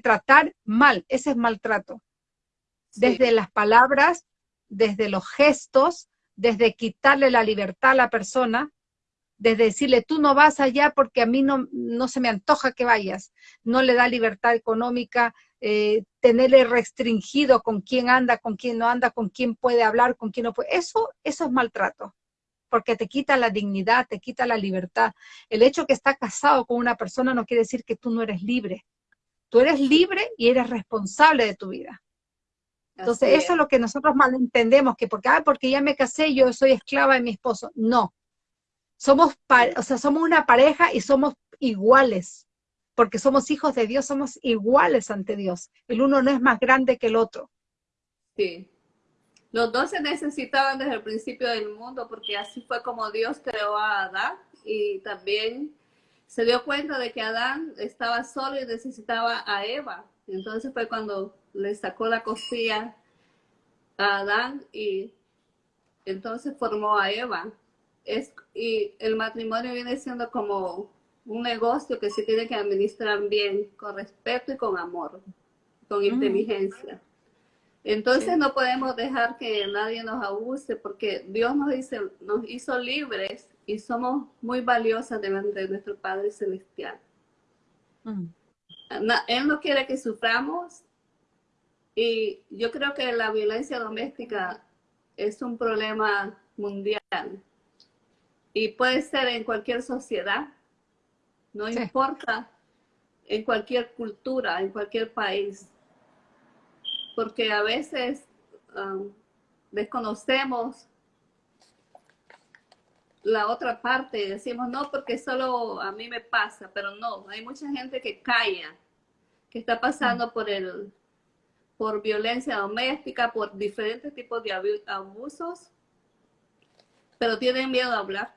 Tratar mal, ese es maltrato. Desde las palabras, desde los gestos, desde quitarle la libertad a la persona, desde decirle, tú no vas allá porque a mí no, no se me antoja que vayas, no le da libertad económica, eh, tenerle restringido con quién anda, con quién no anda, con quién puede hablar, con quién no puede. Eso, eso es maltrato, porque te quita la dignidad, te quita la libertad. El hecho que está casado con una persona no quiere decir que tú no eres libre. Tú eres libre y eres responsable de tu vida. Entonces, eso es. es lo que nosotros malentendemos, que porque, ah, porque ya me casé, yo soy esclava de mi esposo. No. Somos, o sea, somos una pareja y somos iguales, porque somos hijos de Dios, somos iguales ante Dios. El uno no es más grande que el otro. Sí. Los dos se necesitaban desde el principio del mundo, porque así fue como Dios creó a Adán y también se dio cuenta de que Adán estaba solo y necesitaba a Eva. Entonces fue cuando le sacó la costilla a Adán y entonces formó a Eva. Es, y el matrimonio viene siendo como un negocio que se tiene que administrar bien, con respeto y con amor, con mm. inteligencia. Entonces sí. no podemos dejar que nadie nos abuse porque Dios nos, dice, nos hizo libres y somos muy valiosas delante de nuestro Padre Celestial. Mm. Él no quiere que suframos y yo creo que la violencia doméstica es un problema mundial y puede ser en cualquier sociedad, no sí. importa en cualquier cultura, en cualquier país, porque a veces um, desconocemos la otra parte y decimos, no, porque solo a mí me pasa, pero no, hay mucha gente que calla, que está pasando mm. por el por violencia doméstica, por diferentes tipos de abusos, pero tienen miedo a hablar.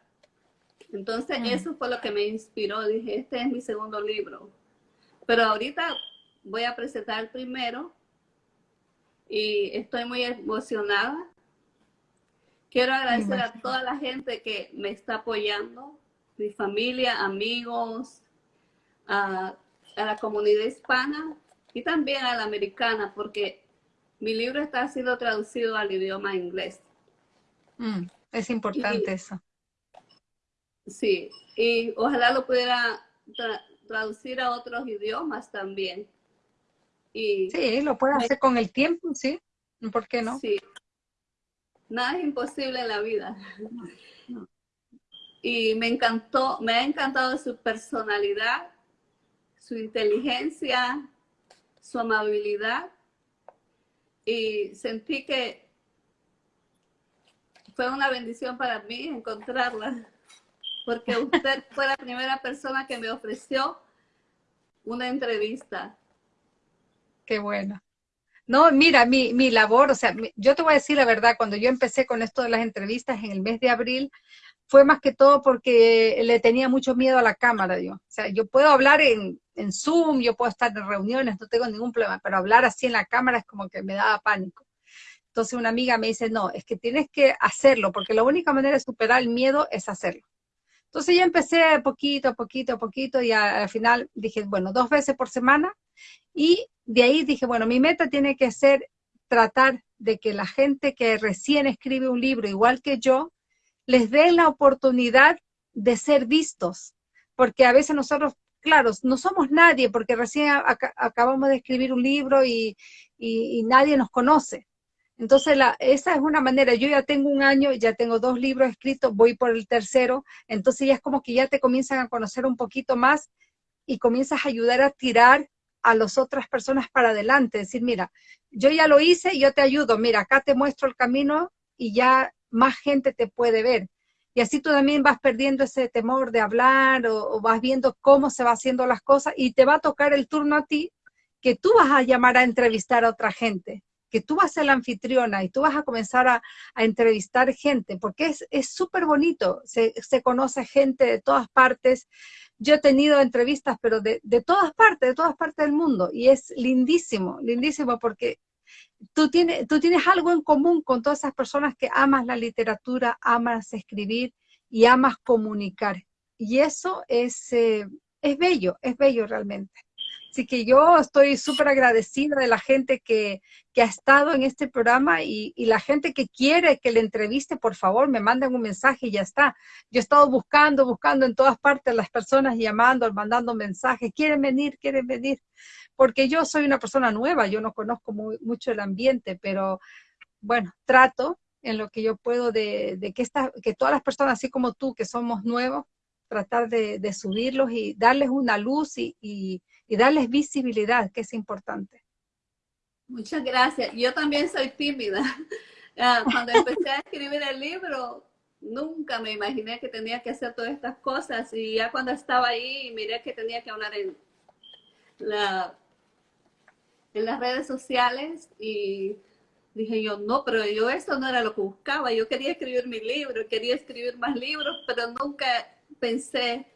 Entonces mm. eso fue lo que me inspiró, dije, este es mi segundo libro. Pero ahorita voy a presentar el primero y estoy muy emocionada Quiero agradecer a toda la gente que me está apoyando, mi familia, amigos, a, a, la comunidad hispana y también a la americana, porque mi libro está siendo traducido al idioma inglés. Mm, es importante y, eso. Sí, y ojalá lo pudiera tra traducir a otros idiomas también. Y sí, lo puede hacer con el tiempo, sí. ¿Por qué no? Sí, nada es imposible en la vida. Y me encantó, me ha encantado su personalidad, su inteligencia, su amabilidad. Y sentí que fue una bendición para mí encontrarla, porque usted fue la primera persona que me ofreció una entrevista. Qué bueno. No, mira, mi, mi labor, o sea, yo te voy a decir la verdad, cuando yo empecé con esto de las entrevistas en el mes de abril, fue más que todo porque le tenía mucho miedo a la cámara, yo. O sea, yo puedo hablar en, en Zoom, yo puedo estar en reuniones, no tengo ningún problema, pero hablar así en la cámara es como que me daba pánico. Entonces una amiga me dice, no, es que tienes que hacerlo, porque la única manera de superar el miedo es hacerlo. Entonces ya empecé poquito, a poquito, a poquito, y al final dije, bueno, dos veces por semana, y de ahí dije, bueno, mi meta tiene que ser tratar de que la gente que recién escribe un libro, igual que yo, les dé la oportunidad de ser vistos, porque a veces nosotros claro, no somos nadie porque recién acabamos de escribir un libro y, nadie nos conoce. Entonces, la, esa es una manera, yo ya tengo un año, ya tengo dos libros escritos, voy por el tercero, entonces ya es como que ya te comienzan a conocer un poquito más y comienzas a ayudar a tirar a las otras personas para adelante, decir, mira, yo ya lo hice, yo te ayudo, mira, acá te muestro el camino y ya más gente te puede ver. Y así tú también vas perdiendo ese temor de hablar o, vas viendo cómo se va haciendo las cosas y te va a tocar el turno a ti que tú vas a llamar a entrevistar a otra gente, que tú vas a ser la anfitriona y tú vas a comenzar a, entrevistar gente, porque es súper bonito, se, se, conoce gente de todas partes. Yo he tenido entrevistas, pero de, de todas partes, de todas partes del mundo, y es lindísimo, lindísimo porque tú tienes, tú tienes algo en común con todas esas personas que amas la literatura, amas escribir y amas comunicar. Y eso es, eh, es bello, es bello realmente. Así que yo estoy súper agradecida de la gente que, ha estado en este programa y, y, la gente que quiere que le entreviste, por favor, me manden un mensaje y ya está. Yo he estado buscando, buscando en todas partes las personas llamando, mandando mensajes, quieren venir, quieren venir porque yo soy una persona nueva, yo no conozco mucho el ambiente, pero bueno, trato en lo que yo puedo de, que, esta, que todas las personas, así como tú, que somos nuevos, tratar de, subirlos y darles una luz y, darles visibilidad, que es importante. Muchas gracias. Yo también soy tímida. Ah, cuando empecé a escribir el libro, nunca me imaginé que tenía que hacer todas estas cosas y ya cuando estaba ahí miré que tenía que hablar en la en las redes sociales y dije yo, no, pero yo esto no era lo que buscaba, yo quería escribir mi libro, quería escribir más libros, pero nunca pensé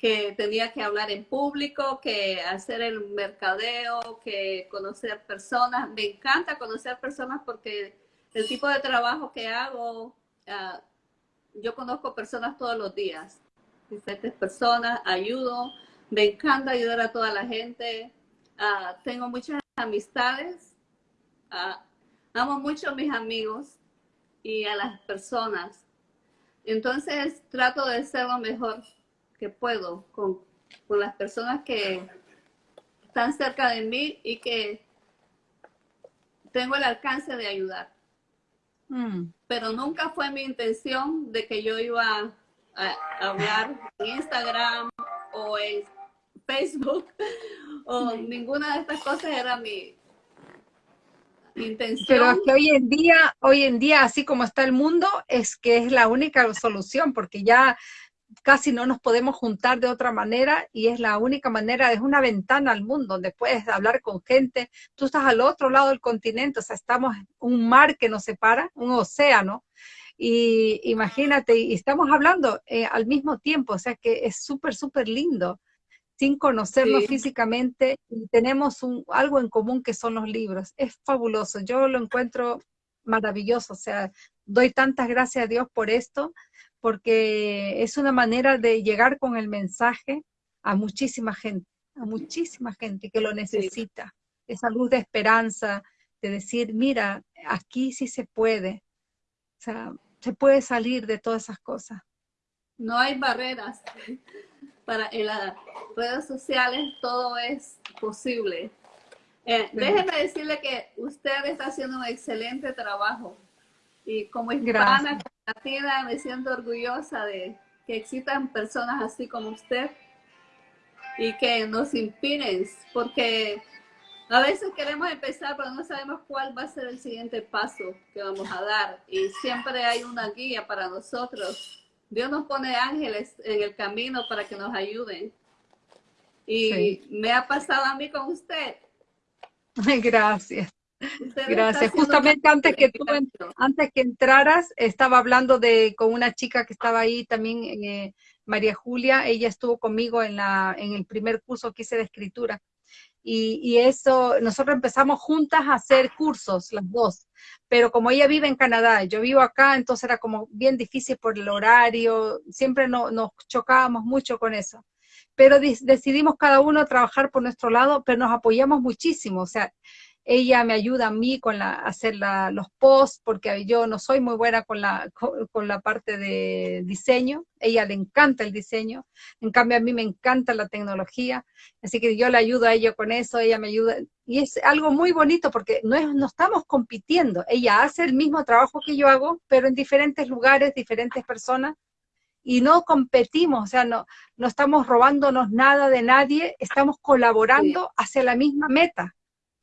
que tenía que hablar en público, que hacer el mercadeo, que conocer personas. Me encanta conocer personas porque el tipo de trabajo que hago, ah, yo conozco personas todos los días, diferentes personas, ayudo, me encanta ayudar a toda la gente. Ah, tengo muchas amistades, ah, amo mucho a mis amigos y a las personas. Entonces trato de ser lo mejor que puedo con, las personas que están cerca de mí y que tengo el alcance de ayudar. Mm. Pero nunca fue mi intención de que yo iba a hablar en Instagram o en Facebook o ninguna de estas cosas era mi, intención. Pero es que hoy en día, hoy en día, así como está el mundo, es que es la única solución, porque ya casi no nos podemos juntar de otra manera y es la única manera, es una ventana al mundo donde puedes hablar con gente. Tú estás al otro lado del continente, o sea, estamos un mar que nos separa, un océano, y imagínate, y estamos hablando eh, al mismo tiempo, o sea que es súper, súper lindo sin conocernos físicamente y tenemos un, algo en común que son los libros. Es fabuloso, yo lo encuentro maravilloso, o sea, doy tantas gracias a Dios por esto, porque es una manera de llegar con el mensaje a muchísima gente, a muchísima gente que lo necesita, esa luz de esperanza, de decir, mira, aquí sí se puede, o sea, se puede salir de todas esas cosas. No hay barreras para en las redes sociales todo es posible. Eh, déjeme decirle que usted está haciendo un excelente trabajo y como hispana, latina, me siento orgullosa de que existan personas así como usted y que nos inspiren, porque a veces queremos empezar, pero no sabemos cuál va a ser el siguiente paso que vamos a dar. Y siempre hay una guía para nosotros Dios nos pone ángeles en el camino para que nos ayuden. Y me ha pasado a mí con usted. Gracias. Gracias. Justamente antes que tú, antes que entraras, estaba hablando de con una chica que estaba ahí también, eh, María Julia. Ella estuvo conmigo en la en el primer curso que hice de escritura. Y, eso, nosotros empezamos juntas a hacer cursos, las dos, pero como ella vive en Canadá, yo vivo acá, entonces era como bien difícil por el horario, siempre no, nos chocábamos mucho con eso. Pero decidimos cada uno trabajar por nuestro lado, pero nos apoyamos muchísimo, o sea, ella me ayuda a mí con la, hacer los posts, porque yo no soy muy buena con la, con, la parte de diseño, ella le encanta el diseño, en cambio a mí me encanta la tecnología, así que yo le ayudo a ella con eso, ella me ayuda, y es algo muy bonito porque no, es, no estamos compitiendo, ella hace el mismo trabajo que yo hago, pero en diferentes lugares, diferentes personas, y no competimos, o sea, no, no estamos robándonos nada de nadie, estamos colaborando hacia la misma meta.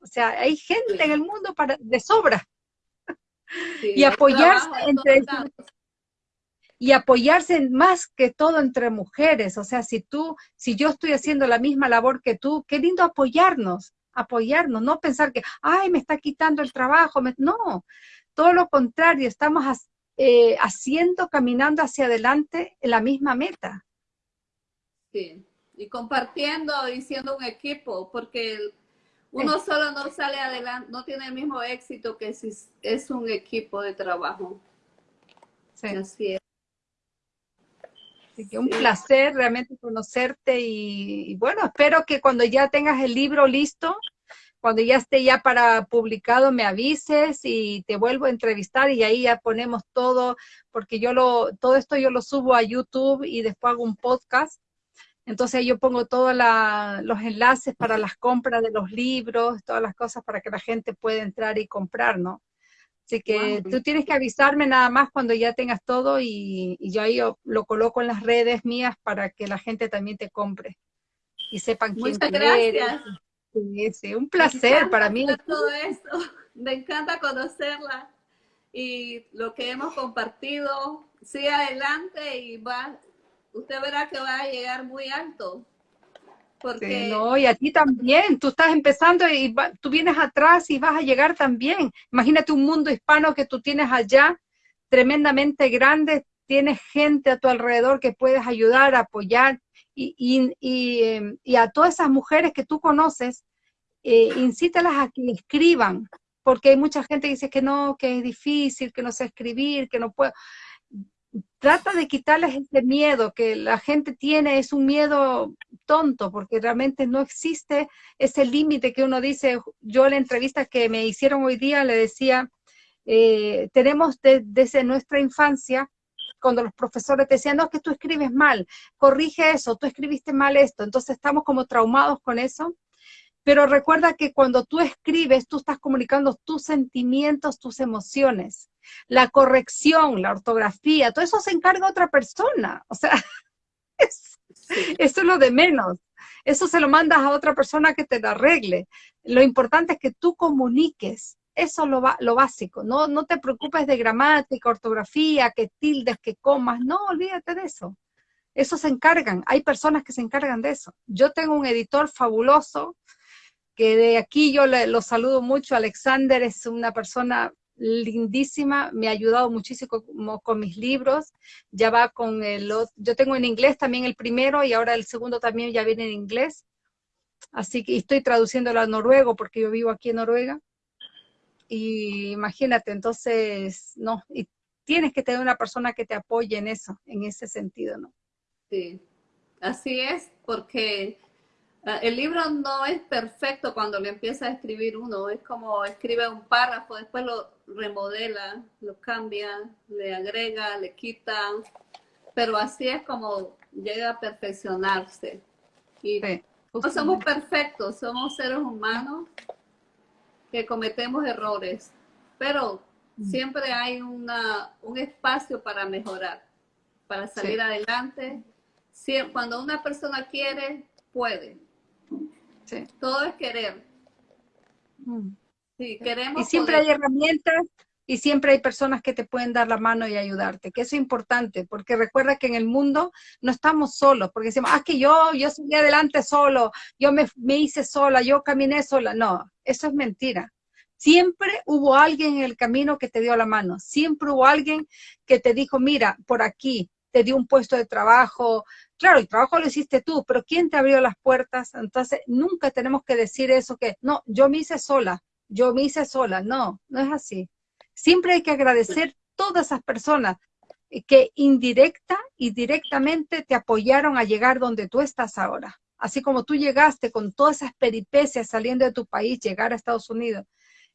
O sea, hay gente en el mundo para, de sobra. y apoyarse entre y apoyarse más que todo entre mujeres. O sea, si tú, si yo estoy haciendo la misma labor que tú, qué lindo apoyarnos, apoyarnos, no pensar que, ay, me está quitando el trabajo. No, todo lo contrario, estamos eh, haciendo, caminando hacia adelante en la misma meta. Sí, y compartiendo y siendo un equipo, porque uno solo no sale adelante, no tiene el mismo éxito que si es un equipo de trabajo. Sí. Así es. Así que un placer realmente conocerte y, bueno, espero que cuando ya tengas el libro listo, cuando ya esté ya para publicado me avises y te vuelvo a entrevistar y ahí ya ponemos todo, porque yo lo, todo esto yo lo subo a YouTube y después hago un podcast entonces yo pongo todos los enlaces para las compras de los libros, todas las cosas para que la gente pueda entrar y comprar, ¿no? Así que tú tienes que avisarme nada más cuando ya tengas todo y, yo ahí lo coloco en las redes mías para que la gente también te compre y sepan quién Muchas gracias. Sí, sí, un placer para mí. Todo esto, me encanta conocerla y lo que hemos compartido. Sigue adelante y va, usted verá que va a llegar muy alto. Porque... no, y a ti también, tú estás empezando y tú vienes atrás y vas a llegar también. Imagínate un mundo hispano que tú tienes allá, tremendamente grande, tienes gente a tu alrededor que puedes ayudar, apoyar, y, em, a todas esas mujeres que tú conoces, eh, incítalas a que escriban, porque hay mucha gente que dice que no, que es difícil, que no sé escribir, que no puedo trata de quitarles ese miedo que la gente tiene, es un miedo tonto, porque realmente no existe ese límite que uno dice, yo en la entrevista que me hicieron hoy día le decía, eh, tenemos desde nuestra infancia, cuando los profesores decían, no, es que tú escribes mal, corrige eso, tú escribiste mal esto, entonces estamos como traumados con eso, pero recuerda que cuando tú escribes, tú estás comunicando tus sentimientos, tus emociones la corrección, la ortografía, todo eso se encarga otra persona. O sea, eso es lo de menos. Eso se lo mandas a otra persona que te lo arregle. Lo importante es que tú comuniques. Eso es lo, lo básico. No, no te preocupes de gramática, ortografía, que tildes, que comas. No, olvídate de eso. Eso se encargan. Hay personas que se encargan de eso. Yo tengo un editor fabuloso que de aquí yo le, lo saludo mucho. Alexander es una persona lindísima, me ha ayudado muchísimo con, mis libros, ya va con el yo tengo en inglés también el primero y ahora el segundo también ya viene en inglés, así que estoy traduciéndolo a noruego porque yo vivo aquí en Noruega, y imagínate, entonces, no, y tienes que tener una persona que te apoye en eso, en ese sentido, ¿no? Sí, así es, porque el libro no es perfecto cuando le empieza a escribir uno, es como escribe un párrafo, después lo remodela, lo cambia, le agrega, le quita, pero así es como llega a perfeccionarse. Y no somos perfectos, somos seres humanos que cometemos errores, pero mm. siempre hay una, un espacio para mejorar, para salir adelante. cuando una persona quiere, puede. Todo es querer. Mm. queremos. Y siempre hay herramientas y siempre hay personas que te pueden dar la mano y ayudarte, que eso es importante, porque recuerda que en el mundo no estamos solos, porque decimos, ah, que yo, yo seguí adelante solo, yo me, me hice sola, yo caminé sola. No, eso es mentira. Siempre hubo alguien en el camino que te dio la mano, siempre hubo alguien que te dijo, mira, por aquí, te dio un puesto de trabajo, Claro, el trabajo lo hiciste tú, pero ¿quién te abrió las puertas? Entonces, nunca tenemos que decir eso que, no, yo me hice sola, yo me hice sola. No, no es así. Siempre hay que agradecer todas esas personas que indirecta y directamente te apoyaron a llegar donde tú estás ahora. Así como tú llegaste con todas esas peripecias saliendo de tu país, llegar a Estados Unidos.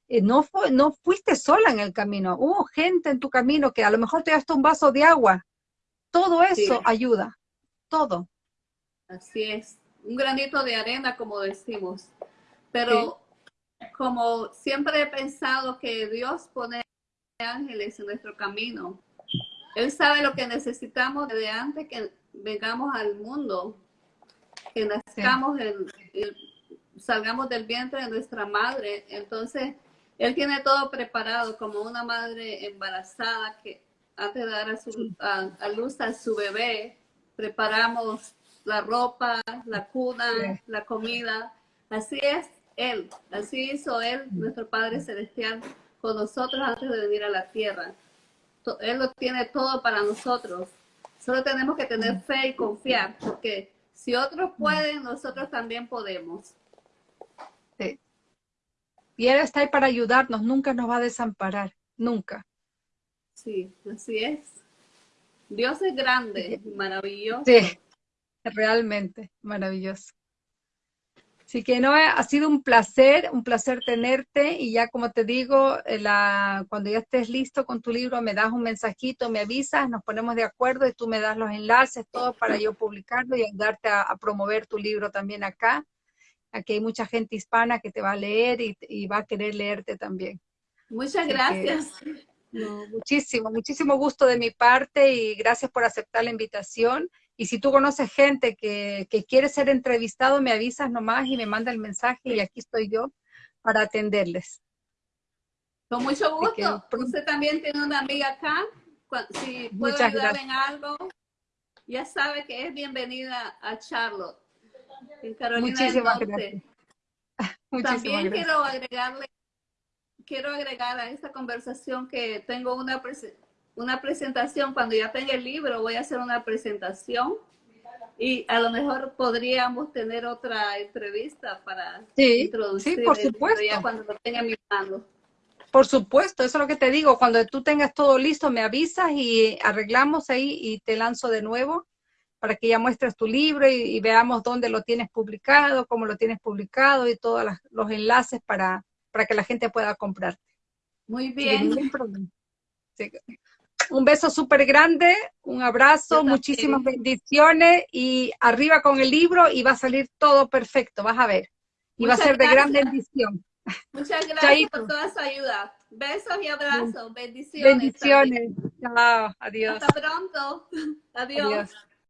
eh, no, no fuiste sola en el camino, hubo gente en tu camino que a lo mejor te daste un vaso de agua. Todo eso ayuda, todo. Así es, un granito de arena, como decimos. Pero como siempre he pensado que Dios pone ángeles en nuestro camino. Él sabe lo que necesitamos desde antes que vengamos al mundo, que nazcamos, salgamos del vientre de nuestra madre. Entonces, Él tiene todo preparado como una madre embarazada que antes de dar a, su, a, luz a su bebé, preparamos la ropa, la cuna, la comida. Así es Él, así hizo Él, nuestro Padre Celestial, con nosotros antes de venir a la tierra. Él lo tiene todo para nosotros. Solo tenemos que tener fe y confiar, porque si otros pueden, nosotros también podemos. Sí. Y Él está ahí para ayudarnos, nunca nos va a desamparar, nunca. Sí, así es. Dios es grande, maravilloso. Sí, realmente maravilloso. Así que no, ha sido un placer, un placer tenerte y ya como te digo, eh, la, cuando ya estés listo con tu libro me das un mensajito, me avisas, nos ponemos de acuerdo y tú me das los enlaces, todo para yo publicarlo y ayudarte a, promover tu libro también acá. Aquí hay mucha gente hispana que te va a leer y, va a querer leerte también. Muchas gracias. Muchísimo, muchísimo gusto de mi parte y gracias por aceptar la invitación. Y si tú conoces gente que, quiere ser entrevistado, me avisas nomás y me manda el mensaje y aquí estoy yo para atenderles. Con mucho gusto. Usted también tiene una amiga acá. Si puedo ayudar en algo, ya sabe que es bienvenida a Charlotte, en Carolina Muchísimas del Norte. Gracias. también quiero agregarle, quiero agregar a esta conversación que tengo una una presentación, cuando ya tenga el libro voy a hacer una presentación y a lo mejor podríamos tener otra entrevista para sí, introducir sí, por supuesto. cuando lo tenga en mi mano. Por supuesto, eso es lo que te digo, cuando tú tengas todo listo me avisas y arreglamos ahí y te lanzo de nuevo para que ya muestres tu libro y, veamos dónde lo tienes publicado, cómo lo tienes publicado y todos los enlaces para, para que la gente pueda comprarte. Muy bien. Sí, un beso súper grande, un abrazo, muchísimas bendiciones y arriba con el libro y va a salir todo perfecto, vas a ver. Y va a ser de gran bendición. Muchas gracias por toda su ayuda. Besos y abrazos. Bendiciones. Bendiciones. Chao. Adiós. Hasta pronto. Adiós.